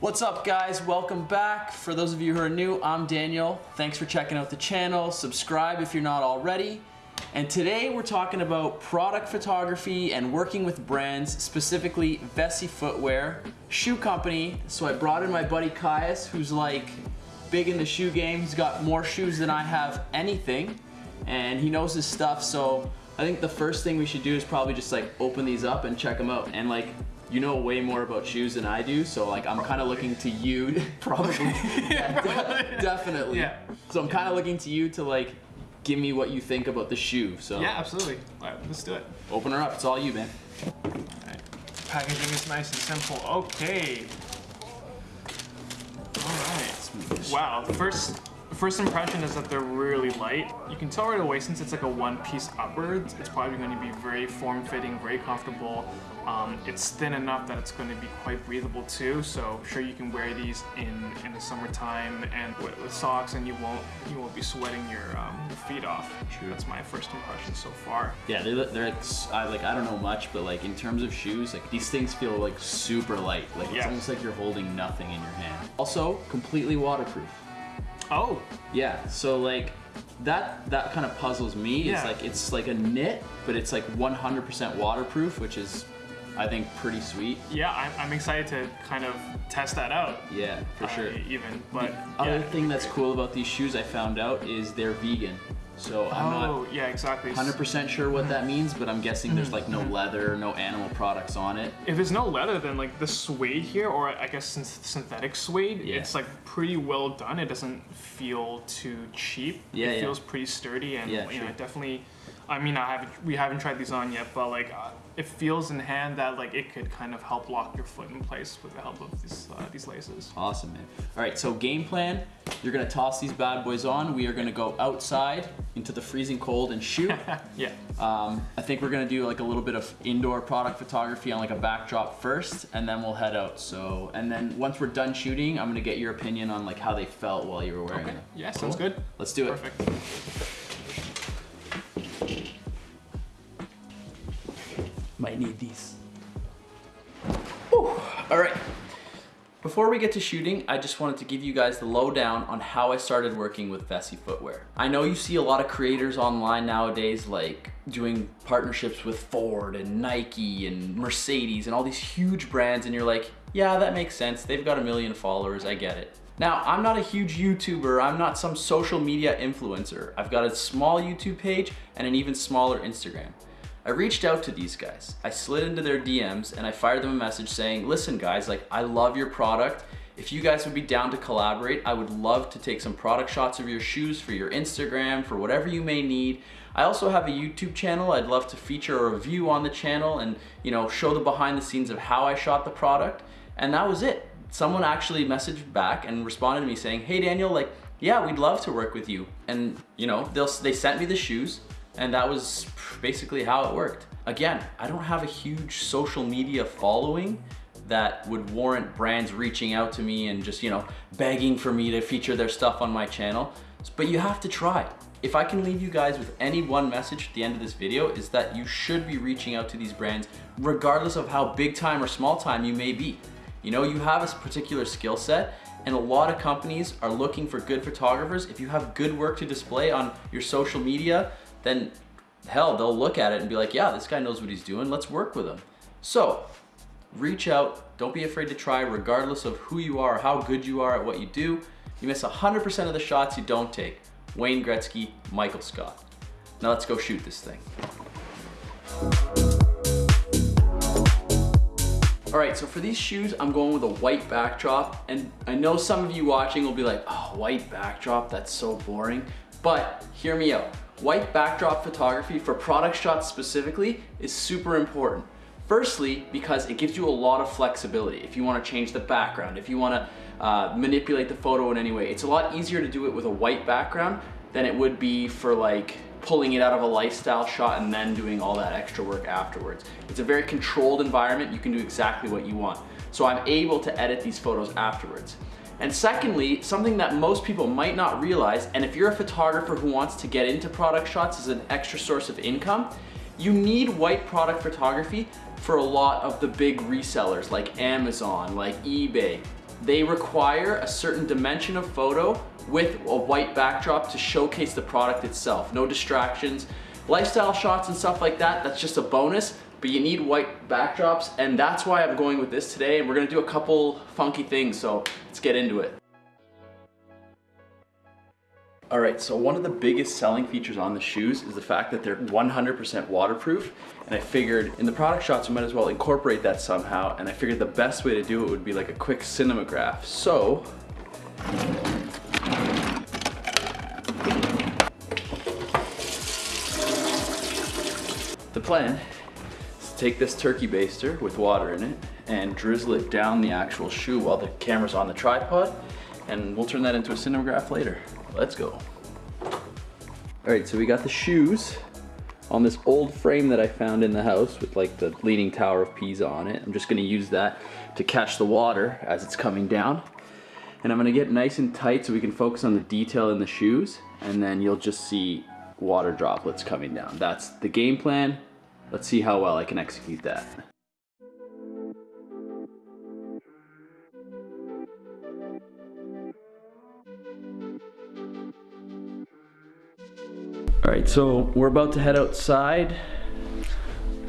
What's up guys? Welcome back. For those of you who are new, I'm Daniel. Thanks for checking out the channel. Subscribe if you're not already. And today we're talking about product photography and working with brands, specifically Vessi Footwear, shoe company. So I brought in my buddy Caius, who's like big in the shoe game. He's got more shoes than I have anything and he knows his stuff. So I think the first thing we should do is probably just like open these up and check them out. And like you know way more about shoes than I do, so like I'm kind of looking to you, probably, yeah, de definitely. Yeah. So I'm kind of looking to you to like give me what you think about the shoe. So yeah, absolutely. All right, let's do it. Open her up. It's all you, man. All right. Packaging is nice and simple. Okay. All right. Wow. First First impression is that they're really light. You can tell right away since it's like a one piece upwards, it's probably going to be very form-fitting, very comfortable. Um, it's thin enough that it's going to be quite breathable too, so sure you can wear these in, in the summertime and with, with socks and you won't you won't be sweating your, um, your feet off. True. That's my first impression so far. Yeah, they're, they're I, like, I don't know much, but like in terms of shoes, like these things feel like super light. Like it's yeah. almost like you're holding nothing in your hand. Also, completely waterproof. Oh. Yeah, so like that that kind of puzzles me. Yeah. It's like it's like a knit, but it's like 100% waterproof, which is I think pretty sweet. Yeah, I'm, I'm excited to kind of test that out. Yeah, for uh, sure. Even, but the yeah. other thing that's cool about these shoes I found out is they're vegan. So I'm oh, not yeah, exactly. 100% sure what that means, but I'm guessing there's like no leather, no animal products on it. If there's no leather, then like the suede here, or I guess synthetic suede, yeah. it's like pretty well done. It doesn't feel too cheap. Yeah, it yeah. feels pretty sturdy, and yeah, you know, definitely. I mean, I haven't we haven't tried these on yet, but like uh, it feels in hand that like it could kind of help lock your foot in place with the help of these, uh, these laces. Awesome, man. All right, so game plan, you're gonna toss these bad boys on. We are gonna go outside into the freezing cold and shoot. yeah. Um, I think we're gonna do like a little bit of indoor product photography on like a backdrop first, and then we'll head out. So, and then once we're done shooting, I'm gonna get your opinion on like how they felt while you were wearing okay. them. Yeah, cool. sounds good. Let's do it. Perfect. Might need these. Whew. All right. Before we get to shooting, I just wanted to give you guys the lowdown on how I started working with Vessi Footwear. I know you see a lot of creators online nowadays like doing partnerships with Ford and Nike and Mercedes and all these huge brands and you're like, yeah, that makes sense. They've got a million followers, I get it. Now, I'm not a huge YouTuber. I'm not some social media influencer. I've got a small YouTube page and an even smaller Instagram. I reached out to these guys. I slid into their DMs and I fired them a message saying, listen guys, like I love your product. If you guys would be down to collaborate, I would love to take some product shots of your shoes for your Instagram, for whatever you may need. I also have a YouTube channel. I'd love to feature a review on the channel and you know show the behind the scenes of how I shot the product. And that was it. Someone actually messaged back and responded to me saying, hey Daniel, like, yeah, we'd love to work with you. And you know, they'll, they sent me the shoes and that was basically how it worked. Again, I don't have a huge social media following that would warrant brands reaching out to me and just, you know, begging for me to feature their stuff on my channel. But you have to try. If I can leave you guys with any one message at the end of this video is that you should be reaching out to these brands regardless of how big time or small time you may be. You know, you have a particular skill set and a lot of companies are looking for good photographers. If you have good work to display on your social media, then hell, they'll look at it and be like, yeah, this guy knows what he's doing. Let's work with him. So reach out. Don't be afraid to try regardless of who you are, how good you are at what you do. You miss 100% of the shots you don't take. Wayne Gretzky, Michael Scott. Now let's go shoot this thing. All right, so for these shoes, I'm going with a white backdrop. And I know some of you watching will be like, oh, white backdrop, that's so boring. But hear me out. White backdrop photography for product shots specifically is super important. Firstly, because it gives you a lot of flexibility. If you wanna change the background, if you wanna uh, manipulate the photo in any way, it's a lot easier to do it with a white background than it would be for like pulling it out of a lifestyle shot and then doing all that extra work afterwards. It's a very controlled environment. You can do exactly what you want. So I'm able to edit these photos afterwards. And secondly, something that most people might not realize, and if you're a photographer who wants to get into product shots as an extra source of income, you need white product photography for a lot of the big resellers like Amazon, like eBay. they require a certain dimension of photo with a white backdrop to showcase the product itself. No distractions. Lifestyle shots and stuff like that, that's just a bonus, but you need white backdrops and that's why I'm going with this today and we're gonna do a couple funky things, so let's get into it. All right, so one of the biggest selling features on the shoes is the fact that they're 100% waterproof. And I figured in the product shots, we might as well incorporate that somehow. And I figured the best way to do it would be like a quick cinematograph. So, the plan take this turkey baster with water in it and drizzle it down the actual shoe while the camera's on the tripod. And we'll turn that into a cinematograph later. Let's go. All right, so we got the shoes on this old frame that I found in the house with like the leaning tower of Pisa on it. I'm just gonna use that to catch the water as it's coming down. And I'm gonna get nice and tight so we can focus on the detail in the shoes and then you'll just see water droplets coming down. That's the game plan. Let's see how well I can execute that. All right, so we're about to head outside.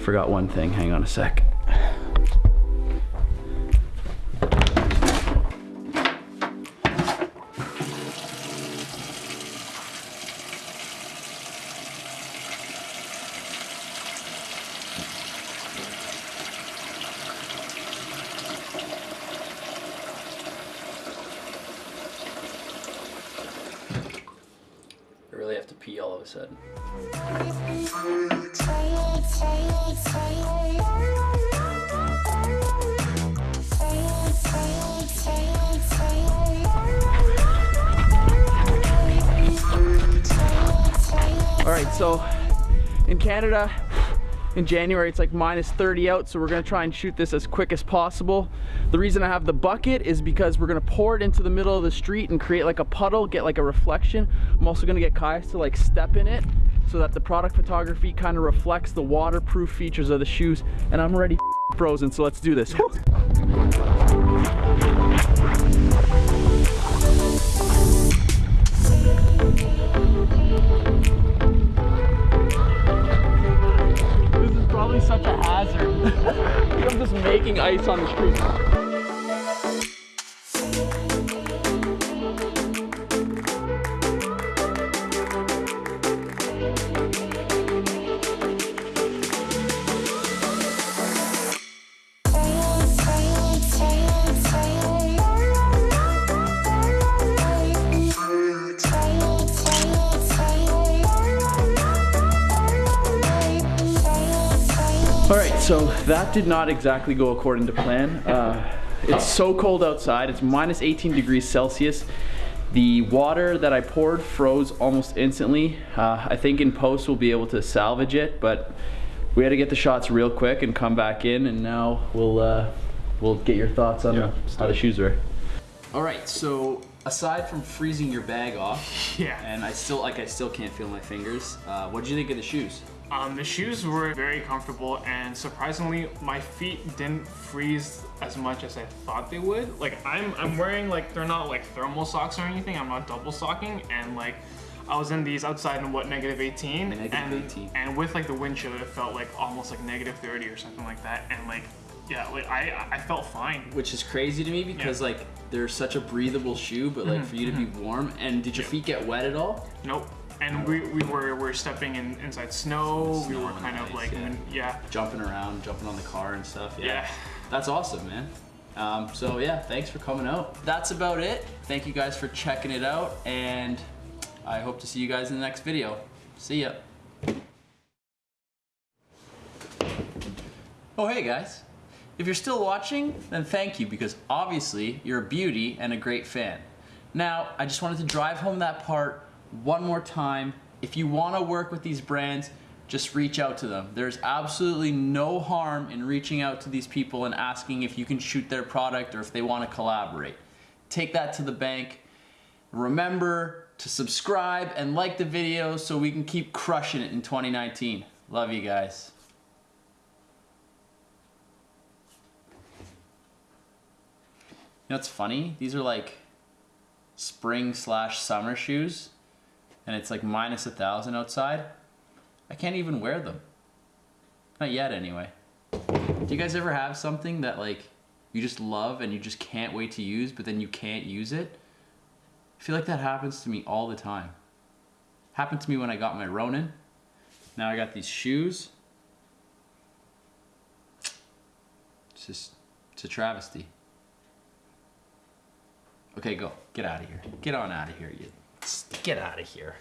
Forgot one thing, hang on a sec. I really have to pee all of a sudden. All right, so in Canada, in January, it's like minus 30 out, so we're gonna try and shoot this as quick as possible. The reason I have the bucket is because we're gonna pour it into the middle of the street and create like a puddle, get like a reflection. I'm also gonna get Kais to like step in it so that the product photography kind of reflects the waterproof features of the shoes. And I'm already frozen, so let's do. This hazard. I'm just making ice on the street. So that did not exactly go according to plan. Uh, it's so cold outside, it's minus 18 degrees Celsius. The water that I poured froze almost instantly. Uh, I think in post we'll be able to salvage it, but we had to get the shots real quick and come back in and now we'll uh, we'll get your thoughts on Yeah, how the shoes were. All right, so aside from freezing your bag off, Yeah. and I still like I still can't feel my fingers. Uh, what did you think of the shoes? Um, the shoes were very comfortable and surprisingly my feet didn't freeze as much as I thought they would. Like I'm, I'm wearing like, they're not like thermal socks or anything, I'm not double socking and like I was in these outside in what, negative 18? Negative and, 18. And with like the wind chill it felt like almost like negative 30 or something like that and like, yeah, like I, I felt fine. Which is crazy to me because like they're such a breathable shoe, but like for you to be warm. And did your feet get wet at all? Nope. And we, we were, we were stepping in inside snow, we Snow were and kind of ice, like, yeah. yeah. Jumping around, jumping on the car and stuff. Yeah. Yeah. That's awesome, man. Um, so yeah, thanks for coming out. That's about it. Thank you guys for checking it out, and I hope to see you guys in the next video. See ya. Oh, hey guys. If you're still watching, then thank you because obviously you're a beauty and a great fan. Now, I just wanted to drive home that part one more time. If you want to work with these brands, just reach out to them. There's absolutely no harm in reaching out to these people and asking if you can shoot their product or if they want to collaborate. Take that to the bank. Remember to subscribe and like the video so we can keep crushing it in 2019. Love you guys. You know what's funny? These are like spring slash summer shoes, and it's like minus a thousand outside. I can't even wear them. Not yet, anyway. Do you guys ever have something that like you just love and you just can't wait to use, but then you can't use it? I feel like that happens to me all the time. Happened to me when I got my Ronin. Now I got these shoes. It's just, it's a travesty. Okay, go. Get out of here. Get on out of here, you. Get out of here.